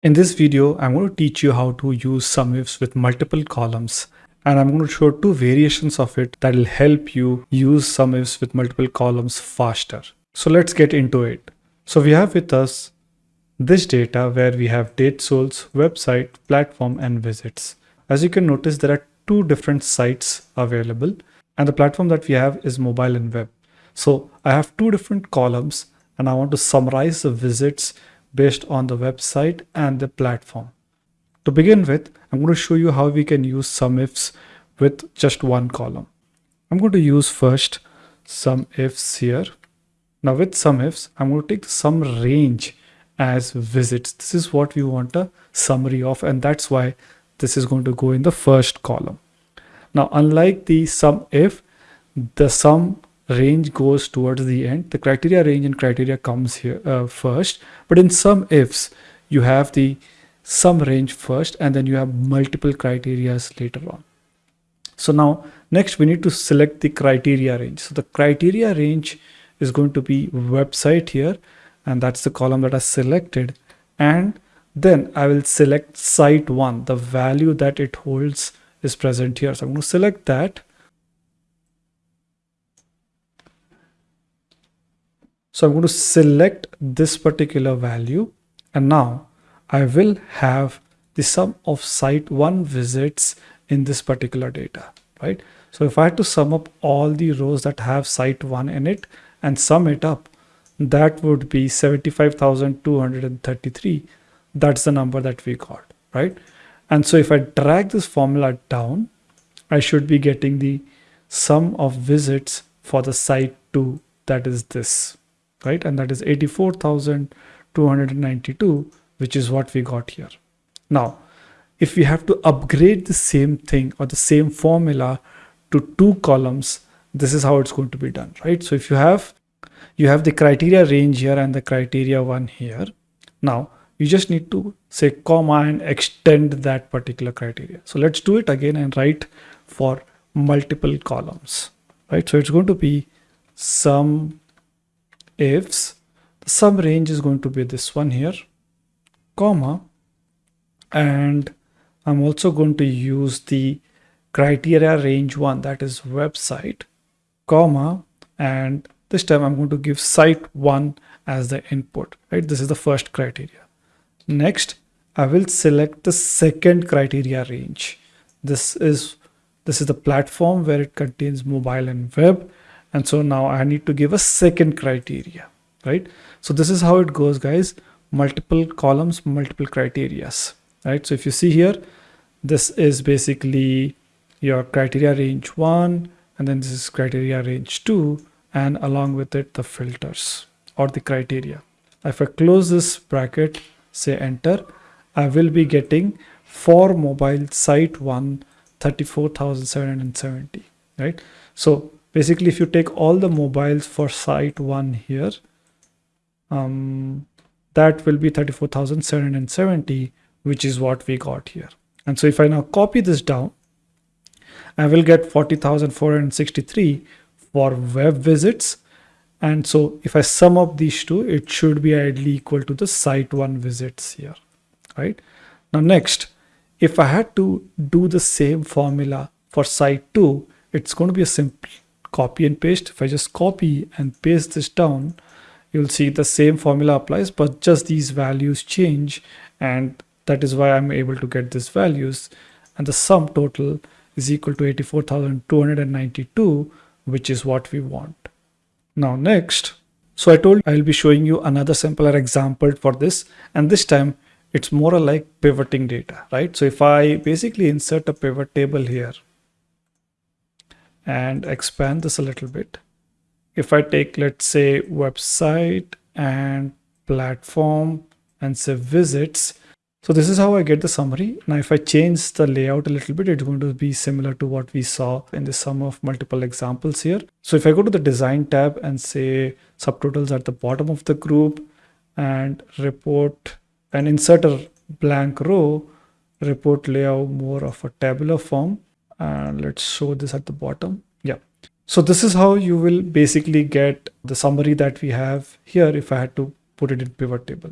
In this video, I'm going to teach you how to use SUMIFS with multiple columns and I'm going to show two variations of it that will help you use SUMIFS with multiple columns faster. So let's get into it. So we have with us this data where we have date soles, website, platform and visits. As you can notice, there are two different sites available and the platform that we have is mobile and web. So I have two different columns and I want to summarize the visits based on the website and the platform. To begin with, I'm going to show you how we can use SUMIFS with just one column. I'm going to use first some ifs here. Now with SUMIFS, I'm going to take the sum range as visits. This is what we want a summary of and that's why this is going to go in the first column. Now unlike the sum if, the sum range goes towards the end. The criteria range and criteria comes here uh, first. But in SUMIFS you have the sum range first and then you have multiple criterias later on. So now next we need to select the criteria range. So the criteria range is going to be website here and that's the column that I selected. And then I will select site one the value that it holds is present here. So I'm going to select that So I'm going to select this particular value and now I will have the sum of site one visits in this particular data, right? So if I had to sum up all the rows that have site one in it and sum it up, that would be 75,233. That's the number that we got, right? And so if I drag this formula down, I should be getting the sum of visits for the site two, that is this, right? And that is 84,292, which is what we got here. Now, if we have to upgrade the same thing or the same formula to two columns, this is how it's going to be done, right? So if you have, you have the criteria range here and the criteria one here. Now, you just need to say comma and extend that particular criteria. So let's do it again and write for multiple columns, right? So it's going to be sum ifs the sum range is going to be this one here comma and I'm also going to use the criteria range one that is website comma and this time I'm going to give site one as the input right? This is the first criteria. Next I will select the second criteria range. This is this is the platform where it contains mobile and web and so now I need to give a second criteria right? So this is how it goes guys. Multiple columns multiple criterias right? So if you see here this is basically your criteria range one and then this is criteria range two and along with it the filters or the criteria. If I close this bracket say enter I will be getting for mobile site one 34,770 right? So basically if you take all the mobiles for site one here um, that will be 34,770 which is what we got here. And so if I now copy this down I will get 40,463 for web visits. And so if I sum up these two it should be ideally equal to the site one visits here right? Now next if I had to do the same formula for site 2 it's going to be a simple copy and paste if I just copy and paste this down you'll see the same formula applies but just these values change and that is why I'm able to get these values and the sum total is equal to 84,292 which is what we want. Now next, so I told I'll be showing you another simpler example for this and this time it's more like pivoting data, right? So if I basically insert a pivot table here and expand this a little bit. If I take, let's say, website and platform and say visits, so this is how I get the summary. Now, if I change the layout a little bit, it's going to be similar to what we saw in the sum of multiple examples here. So if I go to the design tab and say subtotals at the bottom of the group and report and insert a blank row, report layout more of a tabular form, and let's show this at the bottom. Yeah. So this is how you will basically get the summary that we have here if I had to put it in pivot table.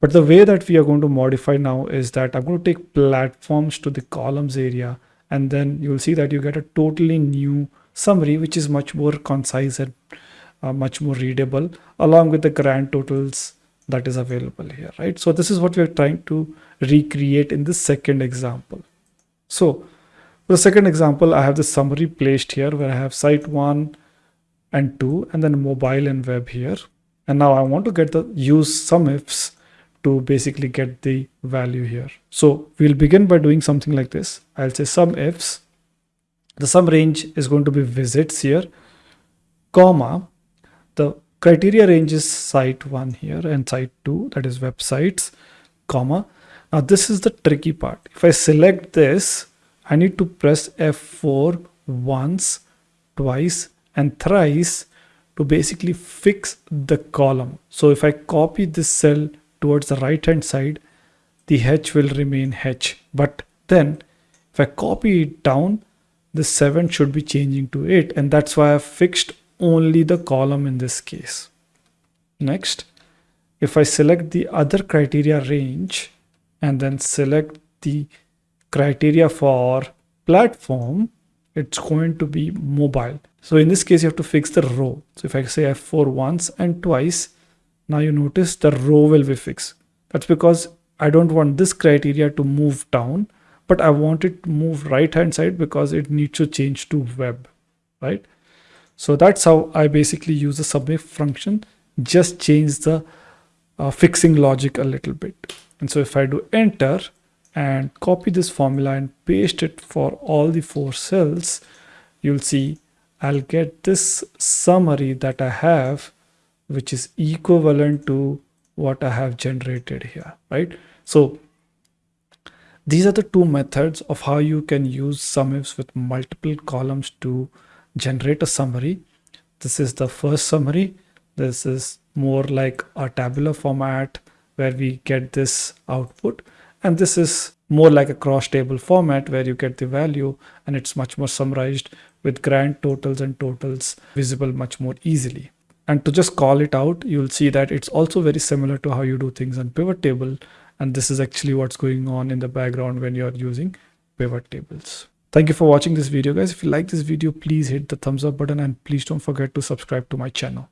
But the way that we are going to modify now is that I'm going to take platforms to the columns area and then you'll see that you get a totally new summary which is much more concise and uh, much more readable along with the grand totals that is available here right? So this is what we're trying to recreate in the second example. So for the second example i have the summary placed here where i have site 1 and 2 and then mobile and web here. And now i want to get the use sum ifs to basically get the value here. So we'll begin by doing something like this. I'll say sum ifs. The sum range is going to be visits here comma the criteria range is site 1 here and site 2 that is websites comma. Now this is the tricky part. If i select this i need to press f4 once twice and thrice to basically fix the column. So if i copy this cell towards the right hand side the h will remain h. But then if i copy it down the 7 should be changing to 8 and that's why i've fixed only the column in this case. Next, if I select the other criteria range and then select the criteria for platform, it's going to be mobile. So in this case, you have to fix the row. So if I say F4 once and twice, now you notice the row will be fixed. That's because I don't want this criteria to move down, but I want it to move right hand side because it needs to change to web, right? So that's how I basically use the submit function, just change the uh, fixing logic a little bit. And so if I do enter and copy this formula and paste it for all the four cells, you'll see I'll get this summary that I have, which is equivalent to what I have generated here, right? So these are the two methods of how you can use SUMIFS with multiple columns to generate a summary. This is the first summary. This is more like a tabular format where we get this output. And this is more like a cross table format where you get the value and it's much more summarized with grand totals and totals visible much more easily. And to just call it out, you'll see that it's also very similar to how you do things on pivot table. And this is actually what's going on in the background when you're using pivot tables. Thank you for watching this video guys. If you like this video, please hit the thumbs up button and please don't forget to subscribe to my channel.